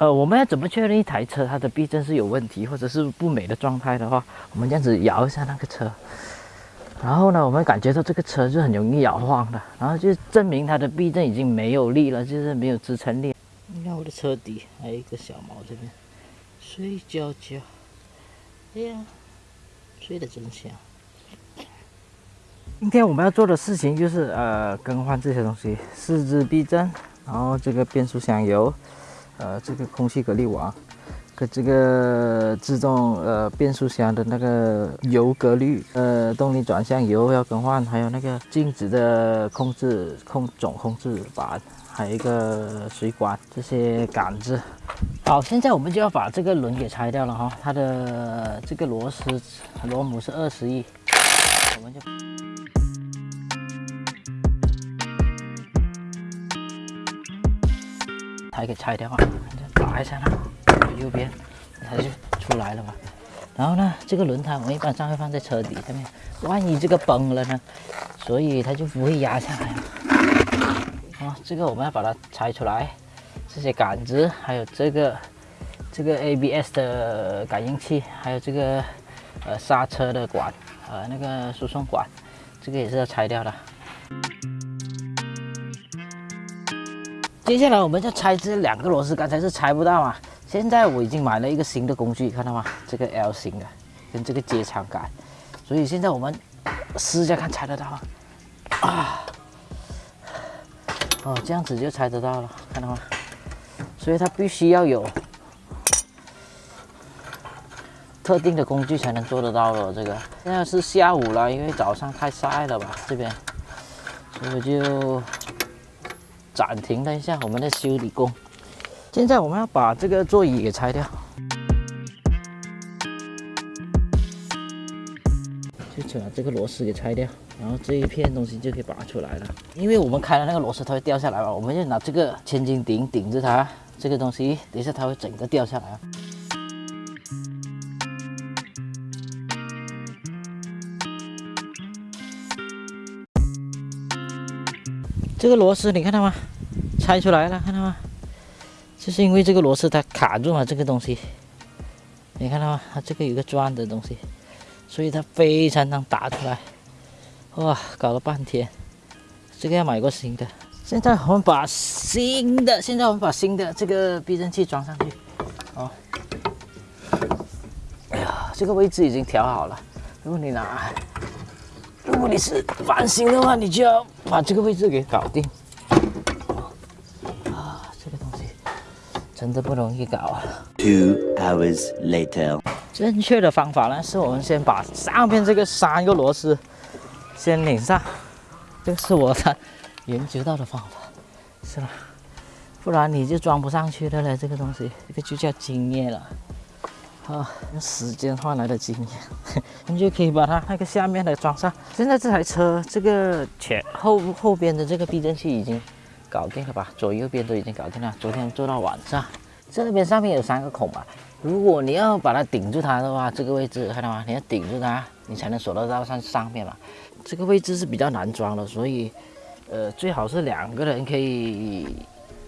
呃，我们要怎么确认一台车它的避震是有问题或者是不美的状态的话，我们这样子摇一下那个车，然后呢，我们感觉到这个车是很容易摇晃的，然后就证明它的避震已经没有力了，就是没有支撑力。你看我的车底还有一个小毛这边，睡觉觉，哎呀，睡得真香。今天我们要做的事情就是呃更换这些东西，四支避震，然后这个变速箱油。呃，这个空气隔离网，跟这个自动呃变速箱的那个油隔滤，呃动力转向油要更换，还有那个静止的控制控总控制板，还有一个水管这些杆子。好，现在我们就要把这个轮给拆掉了哈，它的这个螺丝螺母是二十亿，我们就。还给拆掉啊！打一下它，右边它就出来了嘛。然后呢，这个轮胎我们一般上会放在车底下面，万一这个崩了呢，所以它就不会压下来了。啊，这个我们要把它拆出来，这些杆子，还有这个这个 ABS 的感应器，还有这个呃刹车的管，呃那个输送管，这个也是要拆掉的。接下来我们就拆这两个螺丝，刚才是拆不到嘛。现在我已经买了一个新的工具，看到吗？这个 L 型的，跟这个接长杆。所以现在我们试一下看拆得到吗？啊，哦，这样子就拆得到了，看到吗？所以它必须要有特定的工具才能做得到的。这个现在是下午了，因为早上太晒了吧，这边，所以就。暂停了一下我们的修理工，现在我们要把这个座椅给拆掉，就把这个螺丝给拆掉，然后这一片东西就可以拔出来了。因为我们开了那个螺丝，它会掉下来嘛，我们就拿这个千斤顶顶着它，这个东西等一下它会整个掉下来这个螺丝你看到吗？拆出来了，看到吗？就是因为这个螺丝它卡住了这个东西，你看到吗？它这个有个钻的东西，所以它非常难打出来。哇，搞了半天，这个要买个新的。现在我们把新的，现在我们把新的这个避震器装上去。哦，哎呀，这个位置已经调好了。如果你拿。如果你是翻新的话，你就要把这个位置给搞定。啊，这个东西真的不容易搞啊。Two hours later，正确的方法呢，是我们先把上面这个三个螺丝先拧上，这是我的研究到的方法，是吧？不然你就装不上去的了。这个东西，这个就叫经验了。啊，用时间换来的经验，你就可以把它那个下面的装上。现在这台车这个前后后边的这个避震器已经搞定了吧？左右边都已经搞定了。昨天做到晚上，这边上面有三个孔嘛。如果你要把它顶住它的话，这个位置看到吗？你要顶住它，你才能锁得到上上面嘛。这个位置是比较难装的，所以呃最好是两个人可以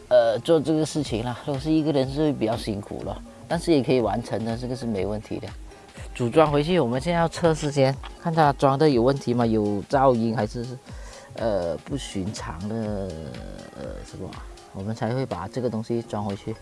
呃做这个事情了。如果是一个人，是会比较辛苦了。但是也可以完成的，这个是没问题的。组装回去，我们现在要测试，先看它装的有问题吗？有噪音还是呃不寻常的呃什么？我们才会把这个东西装回去。